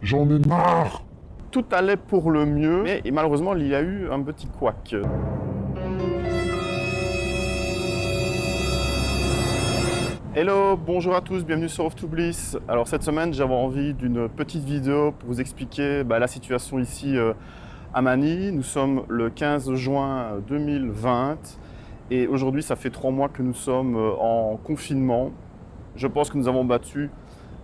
J'en ai marre Tout allait pour le mieux, mais malheureusement, il y a eu un petit couac. Hello, bonjour à tous, bienvenue sur Off to Bliss. Alors cette semaine, j'avais envie d'une petite vidéo pour vous expliquer bah, la situation ici euh, à Manille. Nous sommes le 15 juin 2020 et aujourd'hui, ça fait trois mois que nous sommes euh, en confinement. Je pense que nous avons battu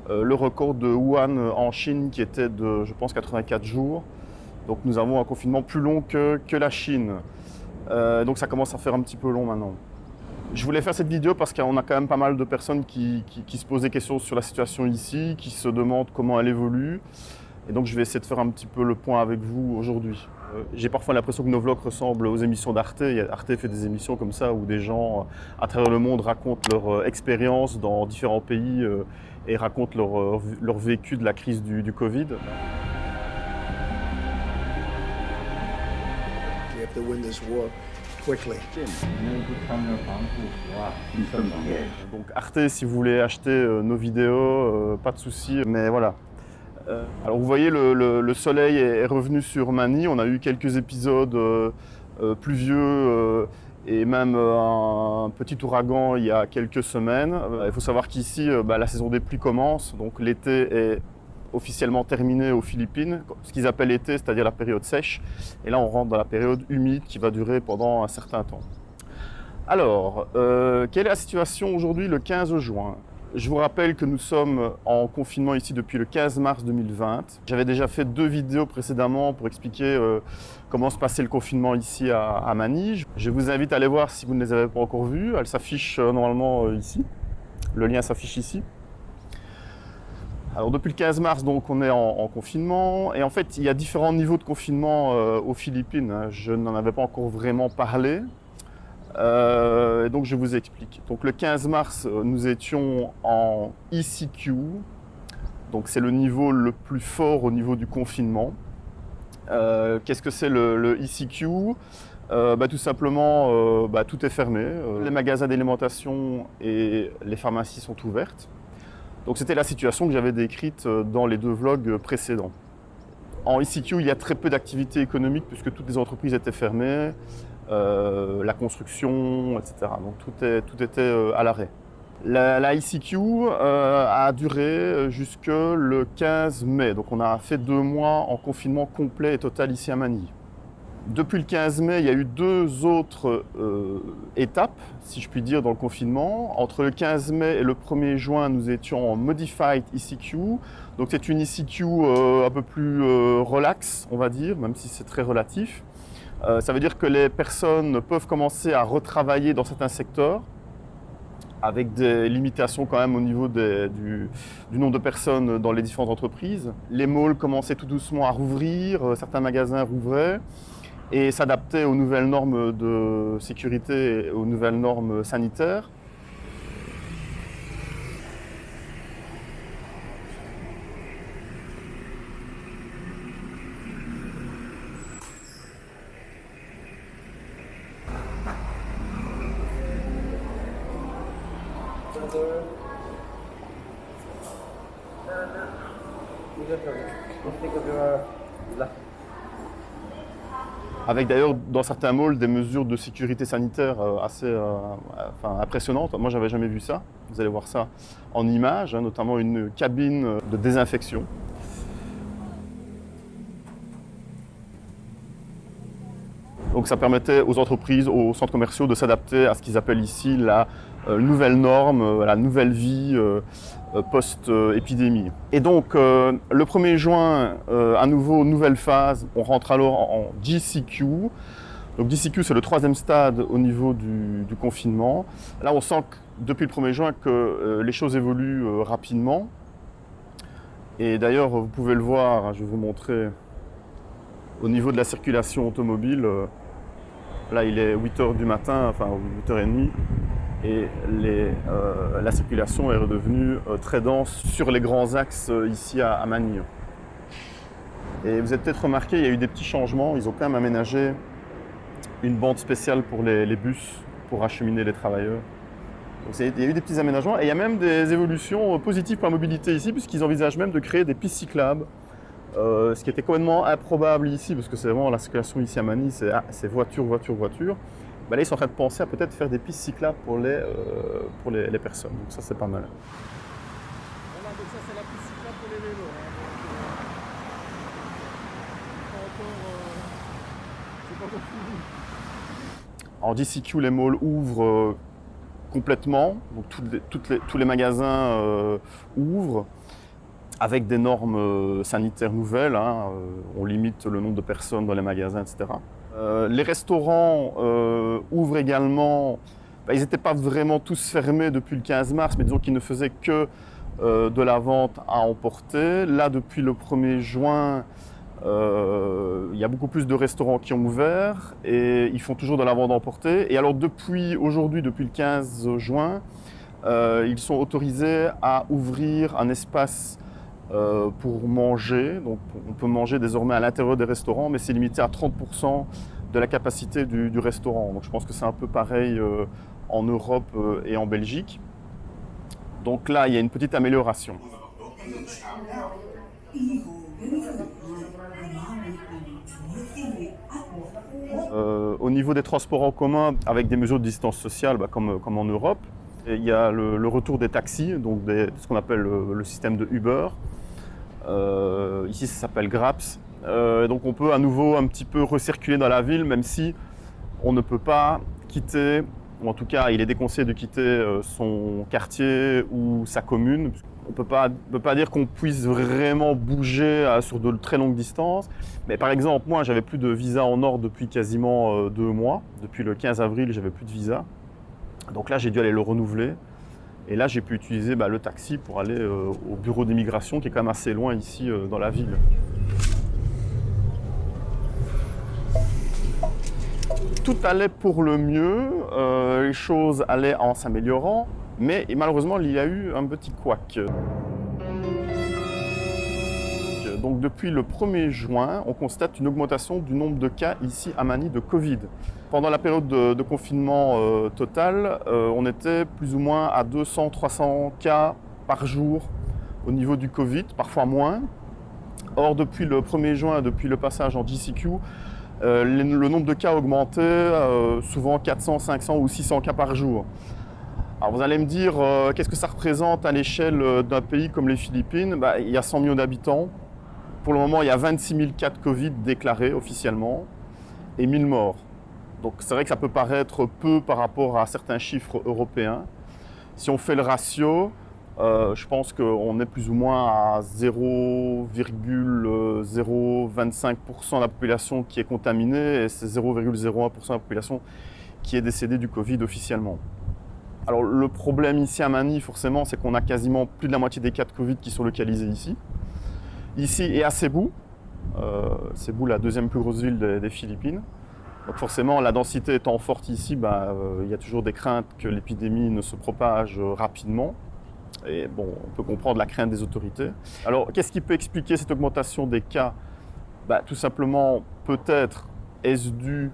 le record de Wuhan en Chine qui était de, je pense, 84 jours. Donc nous avons un confinement plus long que, que la Chine. donc ça commence à faire un petit peu long maintenant. Je voulais faire cette vidéo parce qu'on a quand même pas mal de personnes qui, se posent des questions sur la situation ici, qui se demandent comment elle évolue. Et donc je vais essayer de faire un petit peu le point avec vous aujourd'hui. Euh, j'ai parfois l'impression que nos vlogs ressemblent aux émissions d'Arte. Arte fait des émissions comme ça où des gens euh, à travers le monde racontent leur euh, expérience dans différents pays et racontent leur, vécu de la crise du, du Covid. Donc Arte, si vous voulez acheter euh, nos vidéos, euh, pas de souci, mais voilà. Euh, alors vous voyez, le, soleil est revenu sur Mani. On a eu quelques épisodes pluvieux et même un petit ouragan il y a quelques semaines. Il faut savoir qu'ici, bah, la saison des pluies commence, donc l'été est officiellement terminé aux Philippines, ce qu'ils appellent l'été, c'est-à-dire la période sèche. Et là, on rentre dans la période humide qui va durer pendant un certain temps. Alors, euh, quelle est la situation aujourd'hui le 15 juin? Je vous rappelle que nous sommes en confinement ici depuis le 15 mars 2020. J'avais déjà fait deux vidéos précédemment pour expliquer euh, comment se passait le confinement ici à, à. Je vous invite à aller voir si vous ne les avez pas encore vues. Elles s'affichent euh, normalement ici. Le lien s'affiche ici. Alors depuis le 15 mars, donc, on est en, confinement. Et en fait, il y a différents niveaux de confinement euh, aux Philippines. Hein. Je n'en avais pas encore vraiment parlé. Euh, donc je vous explique. Donc le 15 mars, euh, nous étions en ECQ. Donc c'est le niveau le plus fort au niveau du confinement. Qu'est-ce que c'est le, ECQ bah, Tout simplement, bah, tout est fermé. les magasins d'alimentation et les pharmacies sont ouvertes. Donc c'était la situation que j'avais décrite euh, dans les deux vlogs précédents. En ECQ, il y a très peu d'activités économiques puisque toutes les entreprises étaient fermées, euh, la construction, etc. Donc tout, tout était euh, à l'arrêt. La, la, ECQ a duré jusque le 15 mai, donc on a fait deux mois en confinement complet et total ici à Manille. Depuis le 15 mai, il y a eu deux autres euh, étapes, si je puis dire, dans le confinement. Entre le 15 mai et le 1er juin, nous étions en Modified ECQ. Donc c'est une euh, un peu plus euh, relax, on va dire, même si c'est très relatif. Ça veut dire que les personnes peuvent commencer à retravailler dans certains secteurs, avec des limitations quand même au niveau du, du, nombre de personnes dans les différentes entreprises. Les malls commençaient tout doucement à rouvrir, certains magasins rouvraient et s'adapter aux nouvelles normes de sécurité, aux nouvelles normes sanitaires. Avec d'ailleurs dans certains malls des mesures de sécurité sanitaire euh, assez euh, impressionnantes. Moi, j'avais jamais vu ça. Vous allez voir ça en images, hein, notamment une cabine de désinfection. Donc ça permettait aux entreprises, aux centres commerciaux de s'adapter à ce qu'ils appellent ici la euh, nouvelle norme, la nouvelle vie post-épidémie. Et donc le 1er juin, à nouveau, nouvelle phase, on rentre alors en GCQ. Donc GCQ, c'est le troisième stade au niveau du, confinement. Là, on sent que depuis le 1er juin que les choses évoluent rapidement. Et d'ailleurs, vous pouvez le voir, hein, je vais vous montrer au niveau de la circulation automobile. Là, il est 8h du matin, enfin 8h30, et euh, la circulation est redevenue euh, très dense sur les grands axes euh, ici à, Manille. Et vous avez peut-être remarqué, il y a eu des petits changements. Ils ont quand même aménagé une bande spéciale pour les, bus pour acheminer les travailleurs. Donc, il y a eu des petits aménagements et il y a même des évolutions positives pour la mobilité ici puisqu'ils envisagent même de créer des pistes cyclables ce qui était complètement improbable ici, parce que c'est vraiment la circulation ici à Manille, c'est ah, voiture, voiture, voiture. Bah là, ils sont en train de penser à peut-être faire des pistes cyclables pour les, pour les, les personnes. Donc ça, c'est pas mal. Voilà, donc ça, c'est la piste cyclable pour les vélos. Hein. Donc, euh, pas. En DCQ, les malls ouvrent euh, complètement, donc toutes les- toutes les- tous les magasins euh, ouvrent avec des normes euh, sanitaires nouvelles. hein, euh, on limite le nombre de personnes dans les magasins, etc. Euh, les restaurants ouvrent également. Bah, ils n'étaient pas vraiment tous fermés depuis le 15 mars, mais disons qu'ils ne faisaient que de la vente à emporter. Là, depuis le 1er juin, il y a beaucoup plus de restaurants qui ont ouvert et ils font toujours de la vente à emporter. Et alors depuis aujourd'hui, depuis le 15 juin, ils sont autorisés à ouvrir un espace euh, pour manger. Donc on peut manger désormais à l'intérieur des restaurants, mais c'est limité à 30% de la capacité du, restaurant. Donc je pense que c'est un peu pareil euh, en Europe euh, et en Belgique. Donc là, il y a une petite amélioration. Au niveau des transports en commun, avec des mesures de distance sociale, bah, comme en Europe, il y a le, retour des taxis, donc ce qu'on appelle le, système de Uber. Euh, ici, ça s'appelle Graps. Euh, donc, on peut à nouveau un petit peu recirculer dans la ville, même si on ne peut pas quitter, ou en tout cas, il est déconseillé de quitter euh, son quartier ou sa commune. On ne peut pas, dire qu'on puisse vraiment bouger sur de très longues distances. Mais par exemple, moi, j'avais plus de visa en or depuis quasiment deux mois. Depuis le 15 avril, j'avais plus de visa. Donc là, j'ai dû aller le renouveler. Et là, j'ai pu utiliser bah, le taxi pour aller euh, au bureau d'immigration, qui est quand même assez loin ici euh, dans la ville. Tout allait pour le mieux, euh, les choses allaient en s'améliorant, mais malheureusement, il y a eu un petit couac. Donc depuis le 1er juin, on constate une augmentation du nombre de cas ici à Manille de Covid. Pendant la période de, confinement euh, total, euh, on était plus ou moins à 200-300 cas par jour au niveau du Covid, parfois moins. Or, depuis le 1er juin, depuis le passage en GCQ, euh, le, nombre de cas a augmenté, euh, souvent 400, 500 ou 600 cas par jour. Alors vous allez me dire, qu'est-ce que ça représente à l'échelle d'un pays comme les Philippines? Bah, Il y a 100 millions d'habitants. Pour le moment, il y a 26 000 cas de Covid déclarés officiellement et 1000 morts. Donc c'est vrai que ça peut paraître peu par rapport à certains chiffres européens. Si on fait le ratio, euh, je pense qu'on est plus ou moins à 0,025% de la population qui est contaminée et c'est 0,01% de la population qui est décédée du Covid officiellement. Alors le problème ici à Manille, forcément, c'est qu'on a quasiment plus de la moitié des cas de Covid qui sont localisés ici. Ici et à Cebu. Euh, Cebu, la deuxième plus grosse ville des, Philippines. Donc forcément, la densité étant forte ici, bah, euh, il y a toujours des craintes que l'épidémie ne se propage euh, rapidement. Et bon, on peut comprendre la crainte des autorités. Alors, qu'est-ce qui peut expliquer cette augmentation des cas? Bah, Tout simplement, peut-être est-ce dû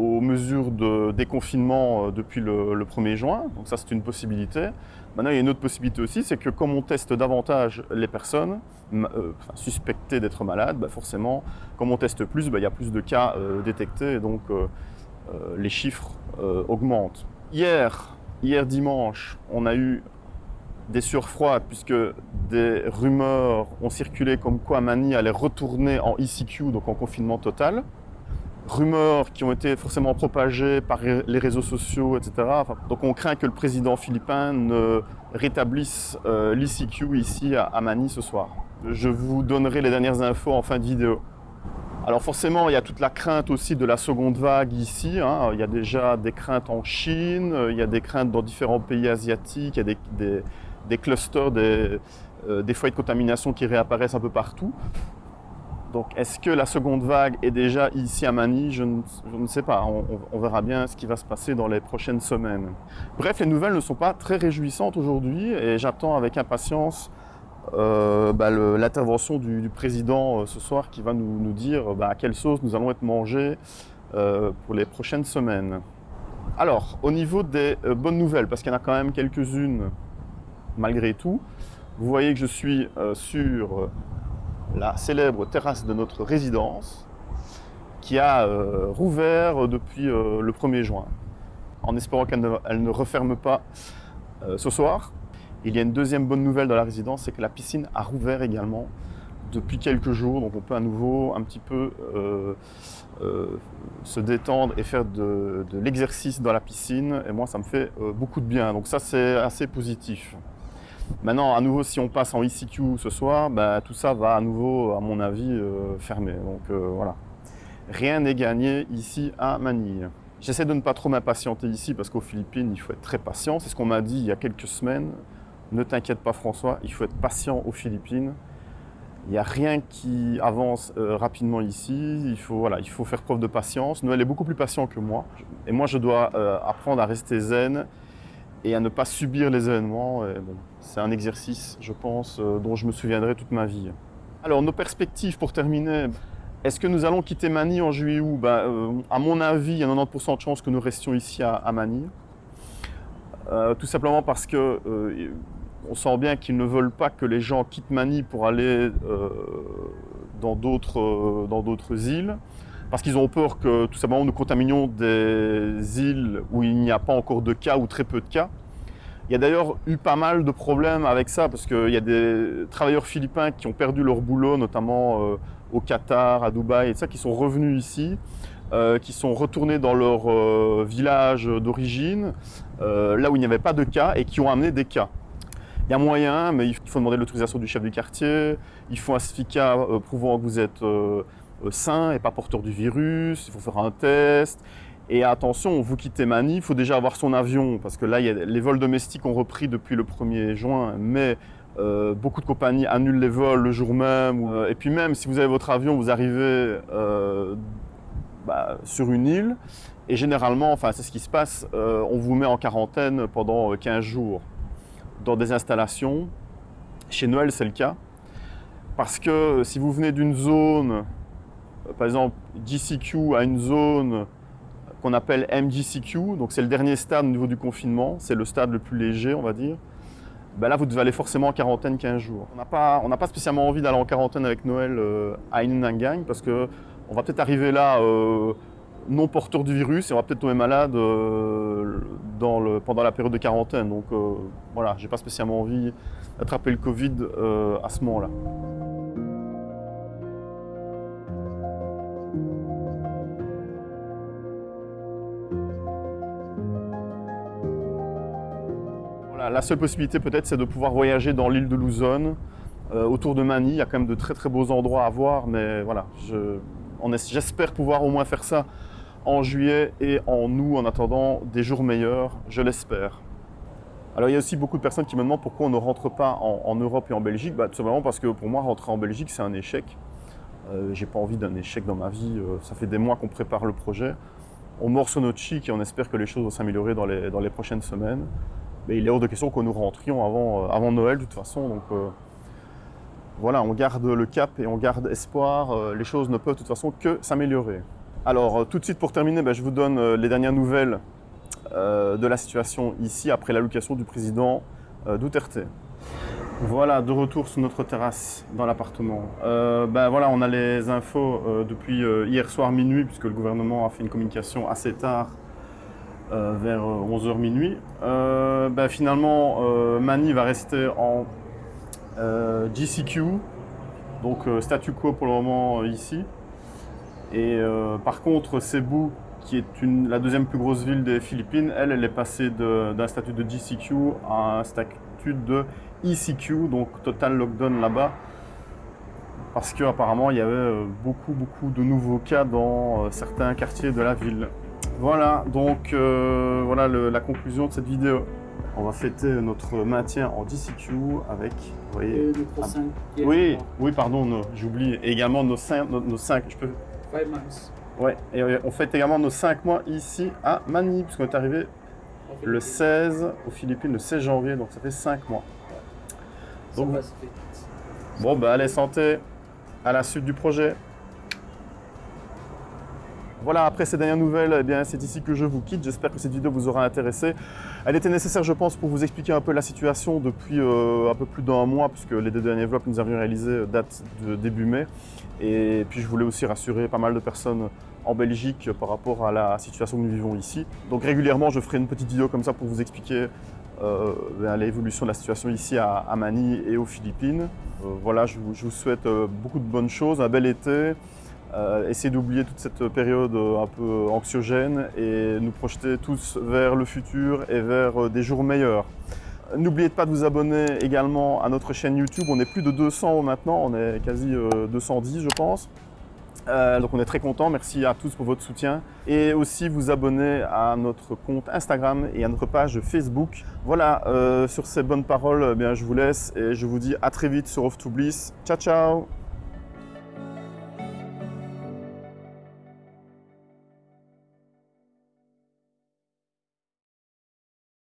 aux mesures de déconfinement euh, depuis le, le 1er juin. Donc ça, c'est une possibilité. Maintenant, il y a une autre possibilité aussi, c'est que comme on teste davantage les personnes euh, suspectées d'être malades, bah, forcément, comme on teste plus, bah, il y a plus de cas euh, détectés et donc les chiffres augmentent. Hier, hier dimanche, on a eu des surfroides puisque des rumeurs ont circulé comme quoi Mani allait retourner en ECQ, donc en confinement total. Rumeurs qui ont été forcément propagées par les réseaux sociaux, etc. Donc on craint que le président philippin ne rétablisse euh, l'ECQ ici à, à Manille ce soir. Je vous donnerai les dernières infos en fin de vidéo. Alors forcément, il y a toute la crainte aussi de la seconde vague ici. hein. Il y a déjà des craintes en Chine, il y a des craintes dans différents pays asiatiques, il y a des, clusters, euh, des foyers de contamination qui réapparaissent un peu partout. Donc est-ce que la seconde vague est déjà ici à Manille? Je ne, sais pas. On, verra bien ce qui va se passer dans les prochaines semaines. Bref, les nouvelles ne sont pas très réjouissantes aujourd'hui et j'attends avec impatience euh, bah, l'intervention du, président euh, ce soir qui va nous, dire bah, à quelle sauce nous allons être mangés euh, pour les prochaines semaines. Alors, au niveau des bonnes nouvelles, parce qu'il y en a quand même quelques-unes malgré tout, vous voyez que je suis sur la célèbre terrasse de notre résidence qui a euh, rouvert depuis euh, le 1er juin. En espérant qu'elle ne, referme pas euh, ce soir. Il y a une deuxième bonne nouvelle dans la résidence, c'est que la piscine a rouvert également depuis quelques jours. Donc on peut à nouveau un petit peu se détendre et faire de, l'exercice dans la piscine. Et moi, ça me fait beaucoup de bien. Donc ça, c'est assez positif. Maintenant, à nouveau, si on passe en ECQ ce soir, bah, tout ça va à nouveau, à mon avis, euh, fermer. Donc euh, voilà. Rien n'est gagné ici à Manille. J'essaie de ne pas trop m'impatienter ici parce qu'aux Philippines, il faut être très patient. C'est ce qu'on m'a dit il y a quelques semaines. Ne t'inquiète pas François, il faut être patient aux Philippines. Il n'y a rien qui avance euh, rapidement ici. Il faut, voilà, il faut faire preuve de patience. Noël est beaucoup plus patient que moi. Et moi, je dois apprendre à rester zen et à ne pas subir les événements. C'est un exercice, je pense, euh, dont je me souviendrai toute ma vie. Alors, nos perspectives pour terminer. Est-ce que nous allons quitter Manille en juillet ou ben, euh, À mon avis, il y a 90% de chances que nous restions ici à, Manille. Euh, tout simplement parce que on sent bien qu'ils ne veulent pas que les gens quittent Manille pour aller dans d'autres îles. Parce qu'ils ont peur que tout simplement nous contaminions des îles où il n'y a pas encore de cas ou très peu de cas. Il y a d'ailleurs eu pas mal de problèmes avec ça parce qu'il y a des travailleurs philippins qui ont perdu leur boulot, notamment euh, au Qatar, à Dubaï et ça, qui sont revenus ici, euh, qui sont retournés dans leur euh, village d'origine, là où il n'y avait pas de cas et qui ont amené des cas. Il y a moyen, mais il faut demander l'autorisation du chef du quartier, il faut un certificat prouvant que vous êtes sain et pas porteur du virus, il faut faire un test. Et attention, vous quittez Manille, il faut déjà avoir son avion, parce que là, les vols domestiques ont repris depuis le 1er juin, mais euh, beaucoup de compagnies annulent les vols le jour même. euh, et puis même, si vous avez votre avion, vous arrivez euh, bah, sur une île, et généralement, enfin c'est ce qui se passe, on vous met en quarantaine pendant euh, 15 jours dans des installations. Chez Noël, c'est le cas. Parce que si vous venez d'une zone, par exemple GCQ à une zone qu'on appelle MGCQ, donc c'est le dernier stade au niveau du confinement, c'est le stade le plus léger, on va dire. Ben là, vous devez aller forcément en quarantaine 15 jours. On n'a pas, pas spécialement envie d'aller en quarantaine avec Noël euh, à Inangang parce que on va peut-être arriver là euh, non porteur du virus et on va peut-être tomber malade euh, pendant la période de quarantaine. Donc euh, voilà, j'ai pas spécialement envie d'attraper le Covid euh, à ce moment-là. La seule possibilité peut-être c'est de pouvoir voyager dans l'île de Luzon, euh, autour de Manille. Il y a quand même de très très beaux endroits à voir, mais voilà, j'espère pouvoir au moins faire ça en juillet et en août en attendant des jours meilleurs, je l'espère. Alors il y a aussi beaucoup de personnes qui me demandent pourquoi on ne rentre pas en, Europe et en Belgique. Bah, tout simplement parce que pour moi rentrer en Belgique c'est un échec. Euh, J'ai pas envie d'un échec dans ma vie. Euh, ça fait des mois qu'on prépare le projet. On morce notre chic et on espère que les choses vont s'améliorer dans les prochaines semaines. Mais il est hors de question que nous rentrions avant, euh, avant Noël de toute façon. Donc euh, voilà, on garde le cap et on garde espoir. Euh, les choses ne peuvent de toute façon que s'améliorer. Alors tout de suite pour terminer, bah, je vous donne les dernières nouvelles de la situation ici après l'allocation du président Duterte. Voilà, de retour sur notre terrasse dans l'appartement. Ben voilà, on a les infos depuis hier soir minuit, puisque le gouvernement a fait une communication assez tard, euh, vers 11h minuit. Euh, ben finalement, euh, Mani va rester en euh, GCQ, donc euh, statu quo pour le moment euh, ici. Et euh, par contre, Cebu, qui est la deuxième plus grosse ville des Philippines, elle, elle est passée d'un statut de GCQ à un statut de ECQ, donc total lockdown là-bas, parce qu'apparemment il y avait euh, beaucoup, beaucoup de nouveaux cas dans euh, certains quartiers de la ville. Voilà, donc euh, voilà le- la conclusion de cette vidéo. On va fêter notre maintien en DCQ avec, vous voyez, Et notre Ah. cinquième oui, oui, pardon, j'oublie. Également nos 5, nos, nos je peux, months. ouais, et on fête également nos 5 mois ici à Manille, puisqu'on est arrivé le 16 aux Philippines, le 16 janvier, donc ça fait 5 mois. Donc-. Bon, bah allez, santé, à la suite du projet. Voilà, après ces dernières nouvelles, eh c'est ici que je vous quitte. J'espère que cette vidéo vous aura intéressé. Elle était nécessaire, je pense, pour vous expliquer un peu la situation depuis euh, un peu plus d'un mois, puisque les deux derniers vlogs que nous avions réalisés datent de début mai. Et puis, je voulais aussi rassurer pas mal de personnes en Belgique par rapport à la situation que nous vivons ici. Donc, régulièrement, je ferai une petite vidéo comme ça pour vous expliquer euh, ben, l'évolution de la situation ici à, à Manille et aux Philippines. Euh, voilà, je vous, je vous souhaite euh, beaucoup de bonnes choses, un bel été. Euh, essayez d'oublier toute cette période euh, un peu anxiogène et nous projeter tous vers le futur et vers euh, des jours meilleurs. N'oubliez pas de vous abonner également à notre chaîne YouTube. On est plus de 200 maintenant, on est quasi euh, 210 je pense. Donc on est très content. Merci à tous pour votre soutien et aussi vous abonner à notre compte Instagram et à notre page Facebook. Voilà, sur ces bonnes paroles, eh bien je vous laisse et je vous dis à très vite sur Off to Bliss. Ciao ciao.